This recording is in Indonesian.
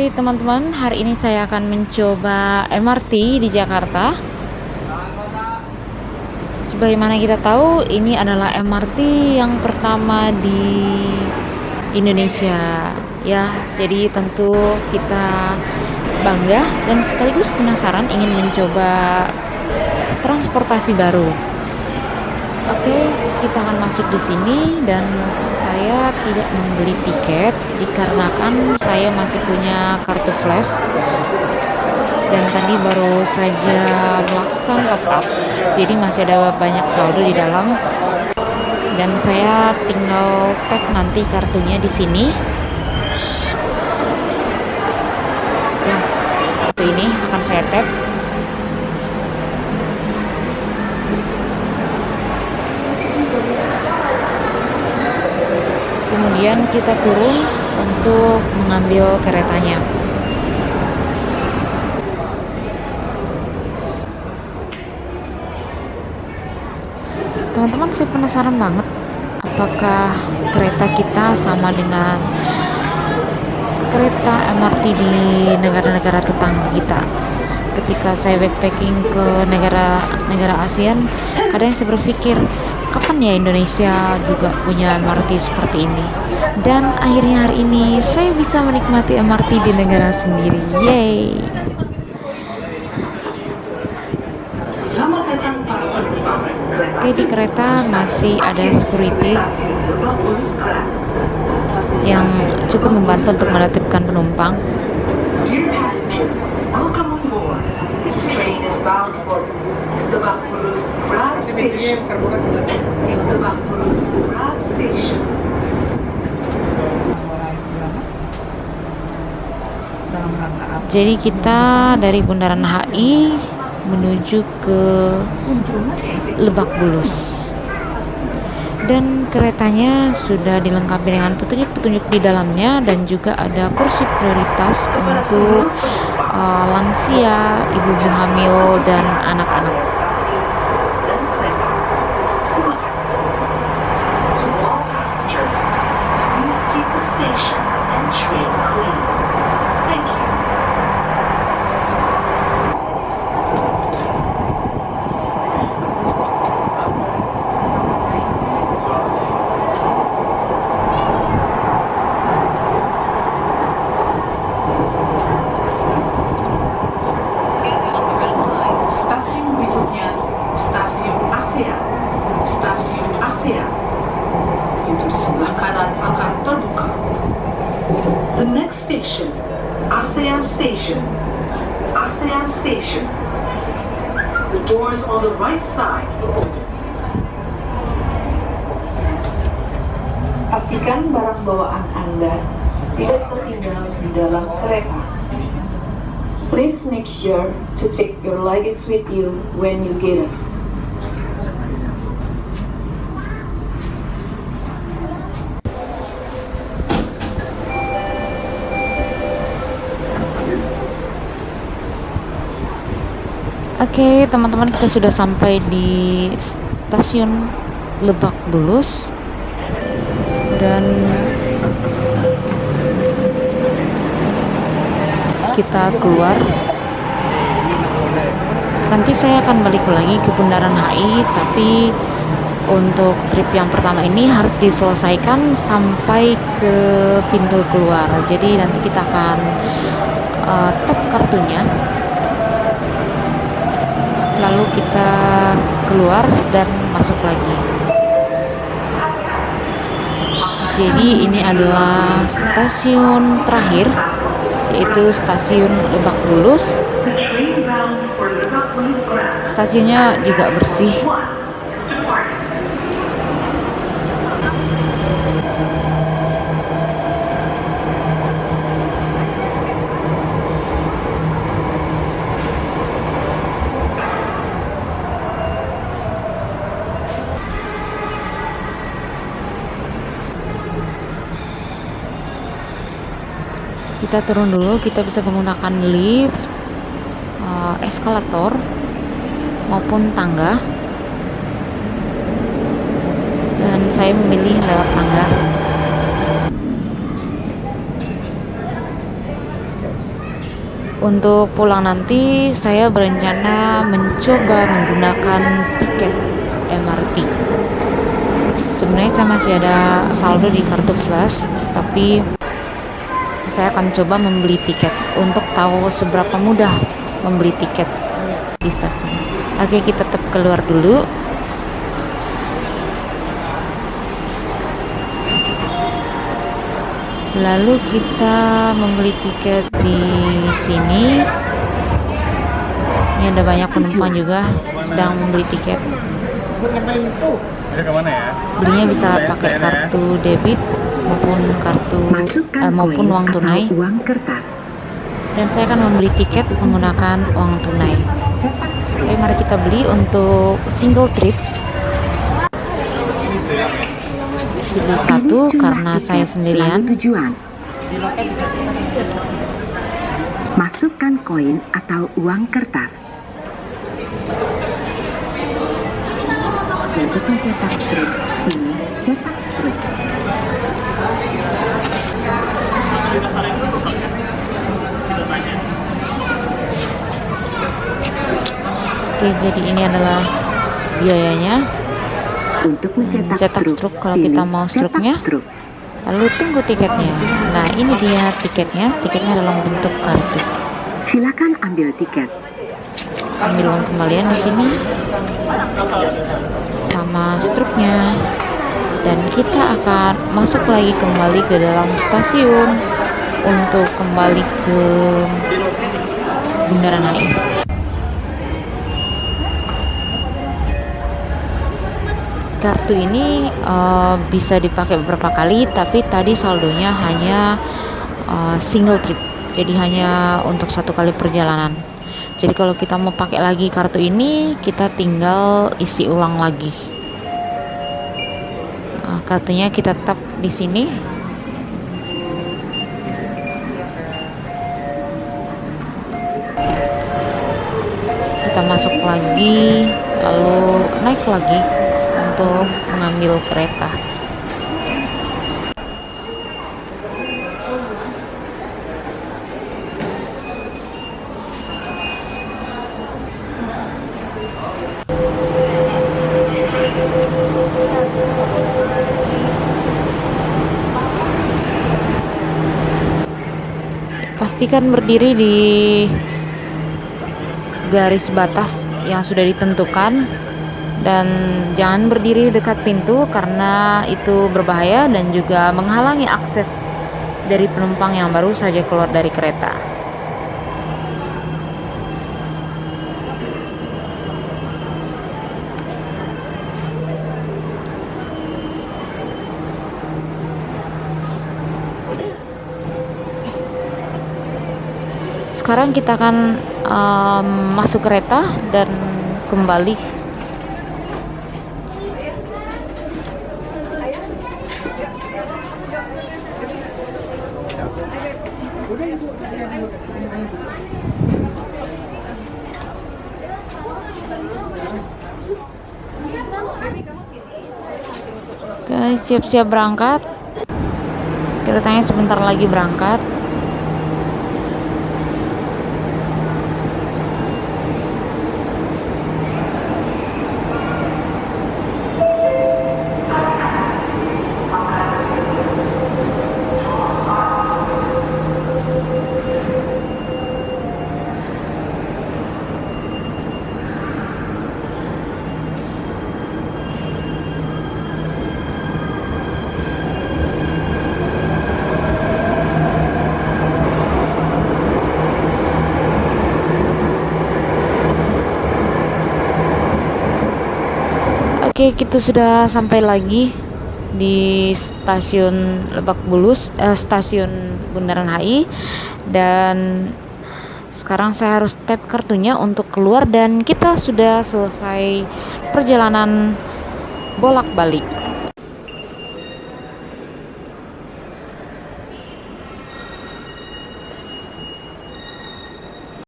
Oke teman-teman, hari ini saya akan mencoba MRT di Jakarta. Sebagaimana kita tahu, ini adalah MRT yang pertama di Indonesia. Ya, jadi tentu kita bangga dan sekaligus penasaran ingin mencoba transportasi baru. Oke, kita akan masuk di sini dan saya tidak membeli tiket dikarenakan saya masih punya kartu flash dan tadi baru saja melakukan top up. Jadi masih ada banyak saldo di dalam. Dan saya tinggal tap nanti kartunya di sini. Ya, kartu ini akan saya tap kemudian kita turun untuk mengambil keretanya. Teman-teman saya penasaran banget apakah kereta kita sama dengan kereta MRT di negara-negara tetangga kita? Ketika saya backpacking ke negara-negara ASEAN kadang saya berpikir kapan ya Indonesia juga punya MRT seperti ini? Dan akhirnya hari ini saya bisa menikmati MRT di negara sendiri. Yay! Oke di kereta masih ada security yang cukup membantu untuk menertibkan penumpang. This train is bound for Lebak Rab Station. Jadi kita dari Bundaran HI menuju ke Lebak Bulus dan keretanya sudah dilengkapi dengan petunjuk-petunjuk di dalamnya dan juga ada kursi prioritas untuk uh, lansia, ibu-ibu hamil dan anak-anak. Station. ASEAN Station. The doors on the right side will open. Pastikan barang bawaan Anda tidak tertinggal di dalam kereta. Please make sure to take your luggage with you when you get off. Oke, teman-teman kita sudah sampai di stasiun Lebak Bulus dan kita keluar. Nanti saya akan balik lagi ke Bundaran HI, tapi untuk trip yang pertama ini harus diselesaikan sampai ke pintu keluar. Jadi nanti kita akan uh, tap kartunya lalu kita keluar dan masuk lagi. Jadi ini adalah stasiun terakhir yaitu stasiun Lebak Bulus. Stasiunnya juga bersih kita turun dulu kita bisa menggunakan lift uh, eskalator maupun tangga. Dan saya memilih lewat tangga. Untuk pulang nanti saya berencana mencoba menggunakan tiket MRT sebenarnya saya masih ada saldo di kartu flash tapi saya akan coba membeli tiket untuk tahu seberapa mudah membeli tiket di stasiun. Oke kita tetap keluar dulu. Lalu kita membeli tiket di sini. Ini ada banyak penumpang juga sedang membeli tiket. Belinya bisa pakai kartu debit maupun kartu eh, maupun uang tunai. uang kertas. Dan saya akan membeli tiket menggunakan uang tunai. Oke mari kita beli untuk single trip. Pilih satu karena saya sendirian. tujuan. Masukkan koin atau uang kertas. Strip ini cetak strip oke jadi ini adalah biayanya. Untuk mencetak cetak struk, kalau kita mau struknya. struk. lalu tunggu tiketnya. Nah ini dia tiketnya. Tiketnya dalam bentuk kartu. Silakan ambil tiket. Ambil uang kembalian di sini. Sama struknya dan kita akan masuk lagi kembali ke dalam stasiun untuk kembali ke Bundaran HI kartu ini eh, bisa dipakai beberapa kali tapi tadi saldonya hanya eh, single trip. Jadi hanya untuk satu kali perjalanan. Jadi kalau kita mau pakai lagi kartu ini kita tinggal isi ulang lagi Nah, kartunya kita tap di sini. Kita masuk lagi lalu naik lagi untuk mengambil kereta pastikan berdiri di garis batas yang sudah ditentukan dan jangan berdiri dekat pintu karena itu berbahaya dan juga menghalangi akses dari penumpang yang baru saja keluar dari kereta. Sekarang kita akan um, masuk kereta dan kembali Guys, siap-siap berangkat. Keretanya sebentar lagi berangkat. Oke, kita sudah sampai lagi di stasiun Lebak Bulus, eh, stasiun Bundaran HI dan sekarang saya harus tap kartunya untuk keluar dan kita sudah selesai perjalanan bolak-balik.